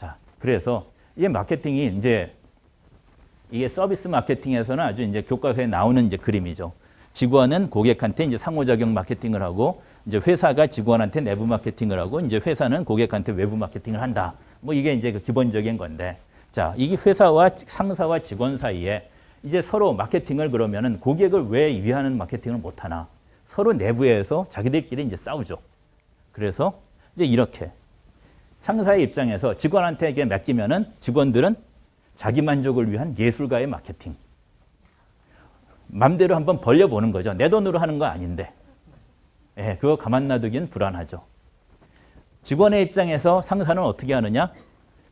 자, 그래서 이게 마케팅이 이제 이게 서비스 마케팅에서는 아주 이제 교과서에 나오는 이제 그림이죠. 직원은 고객한테 이제 상호작용 마케팅을 하고 이제 회사가 직원한테 내부 마케팅을 하고 이제 회사는 고객한테 외부 마케팅을 한다. 뭐 이게 이제 그 기본적인 건데. 자, 이게 회사와 상사와 직원 사이에 이제 서로 마케팅을 그러면은 고객을 왜 위하는 마케팅을 못 하나? 서로 내부에서 자기들끼리 이제 싸우죠. 그래서 이제 이렇게 상사의 입장에서 직원한테 이게 맡기면 은 직원들은 자기 만족을 위한 예술가의 마케팅. 맘대로 한번 벌려보는 거죠. 내 돈으로 하는 거 아닌데. 예, 그거 가만 놔두기는 불안하죠. 직원의 입장에서 상사는 어떻게 하느냐?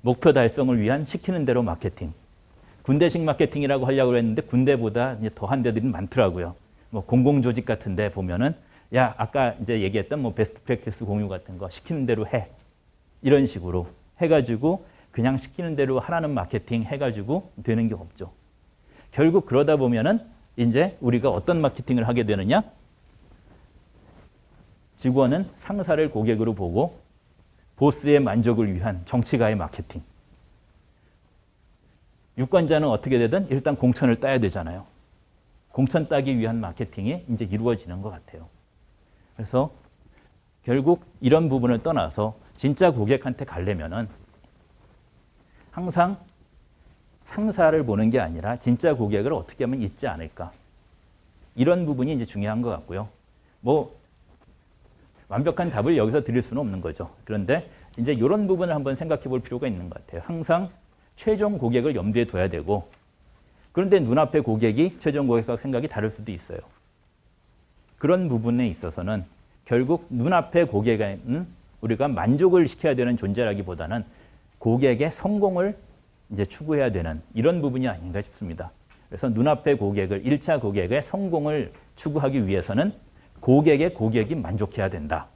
목표 달성을 위한 시키는 대로 마케팅. 군대식 마케팅이라고 하려고 했는데 군대보다 더한 데들이 많더라고요. 뭐 공공조직 같은 데 보면은 야 아까 이제 얘기했던 뭐 베스트 프랙티스 공유 같은 거 시키는 대로 해 이런 식으로 해가지고 그냥 시키는 대로 하라는 마케팅 해가지고 되는 게 없죠. 결국 그러다 보면은 이제 우리가 어떤 마케팅을 하게 되느냐? 직원은 상사를 고객으로 보고 보스의 만족을 위한 정치가의 마케팅. 유권자는 어떻게 되든 일단 공천을 따야 되잖아요. 공천 따기 위한 마케팅이 이제 이루어지는 것 같아요. 그래서 결국 이런 부분을 떠나서 진짜 고객한테 가려면은 항상 상사를 보는 게 아니라 진짜 고객을 어떻게 하면 잊지 않을까. 이런 부분이 이제 중요한 것 같고요. 뭐 완벽한 답을 여기서 드릴 수는 없는 거죠. 그런데 이제 이런 부분을 한번 생각해 볼 필요가 있는 것 같아요. 항상 최종 고객을 염두에 둬야 되고 그런데 눈앞의 고객이 최종 고객과 생각이 다를 수도 있어요. 그런 부분에 있어서는 결국 눈앞의 고객은 우리가 만족을 시켜야 되는 존재라기보다는 고객의 성공을 이제 추구해야 되는 이런 부분이 아닌가 싶습니다. 그래서 눈앞의 고객을 1차 고객의 성공을 추구하기 위해서는 고객의 고객이 만족해야 된다.